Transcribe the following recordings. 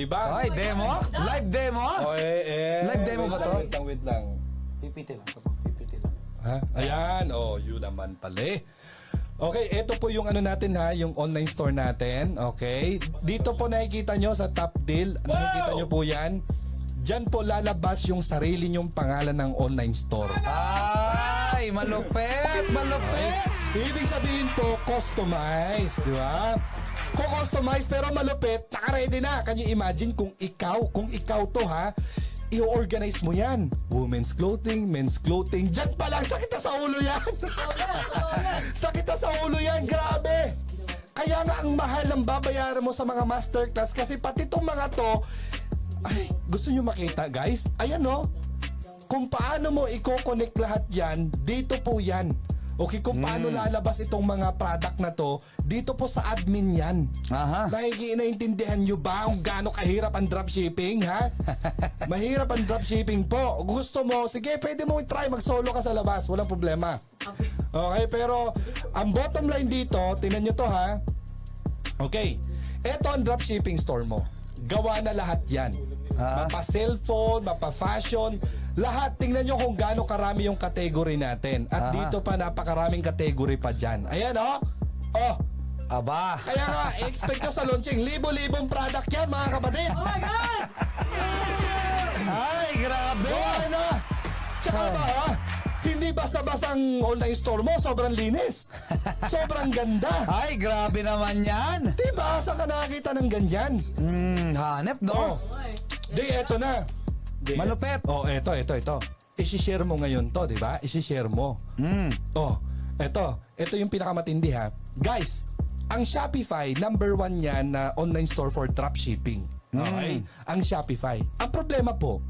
Diba? Ay, demo? Live demo? Oh, eh, eh. Live demo ba lang, to? Wait lang, wait lang. Pipiti lang. Pipiti lang. Ha? Ayan, oh, yun naman pala eh. Okay, ito po yung ano natin ha, yung online store natin. Okay? Dito po nakikita nyo sa top deal. Nakikita nyo po yan. Diyan po lalabas yung sarili nyong pangalan ng online store. Ay, malupit! Malupit! Ibig sabihin po, customized, di ba? Kung customized pero malupit, naka-ready na. Can you imagine kung ikaw, kung ikaw to ha, i-organize mo yan. Women's clothing, men's clothing. Diyan pa lang, sakit na sa ulo yan. sakit na sa ulo yan, grabe. Kaya nga ang mahal ng babayaran mo sa mga masterclass kasi pati itong mga to, ay, gusto nyo makita guys? Ayan no, kung paano mo i-connect lahat yan, dito po yan. Okay, kung paano lalabas itong mga product na to, dito po sa admin yan. Aha. Nakikinaintindihan nyo ba kung gaano kahirap ang dropshipping, ha? Mahirap ang dropshipping po. Gusto mo, sige, pwede mo i-try mag-solo ka sa labas. Walang problema. Okay, pero ang bottom line dito, tinan nyo to ha. Okay, eto ang dropshipping store mo. Gawa na lahat yan. Ah. Mapa cellphone, mapa fashion, lahat. Tingnan nyo kung gaano karami yung category natin. At Aha. dito pa napakaraming category pa dyan. Ayan oh. Oh, Aba. kaya nga, expect nyo sa launching, libo-libong product yan mga kapatid. Oh my God! Ay, grabe! Gawa na! Tsaka ba ha? Hindi basta-basta ang online store mo, sobrang linis. Sobrang ganda. Ay, grabe naman yan! Diba? Saan ka nakakita ng ganyan? Hmm, hanep, Oh, no? Di eto na. Di, Malupit. Oh, eto, eto, ito. Isi-share mo ngayon to, di ba? Isi-share mo. Hmm. Oh, eto. Ito yung pinakamatindi ha. Guys, ang Shopify, number one yan na online store for dropshipping. Okay? Ang Shopify. Ang problema po,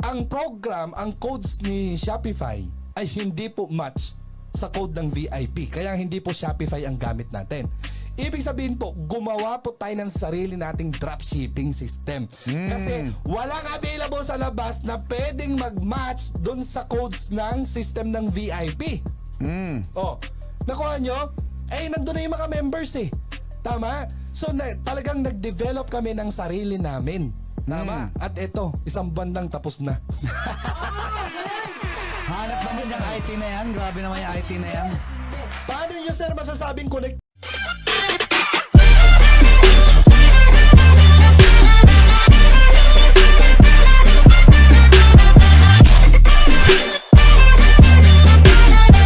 ang program, ang codes ni Shopify ay hindi po match sa code ng VIP. Kaya hindi po Shopify ang gamit natin. Ibig sabihin po, gumawa po tayo ng sarili nating dropshipping system. Kasi walang available sa labas na pwedeng mag-match dun sa codes ng system ng VIP. Hmm. Oh, nakuha nyo? Eh, nandun na yung mga members eh. Tama? So, na, talagang nag-develop kami ng sarili namin. Tama? At ito, isang buwan lang tapos na. Hanap naman yung IT na yan. Grabe naman yung IT na yan. Paano nyo, sir, masasabing connect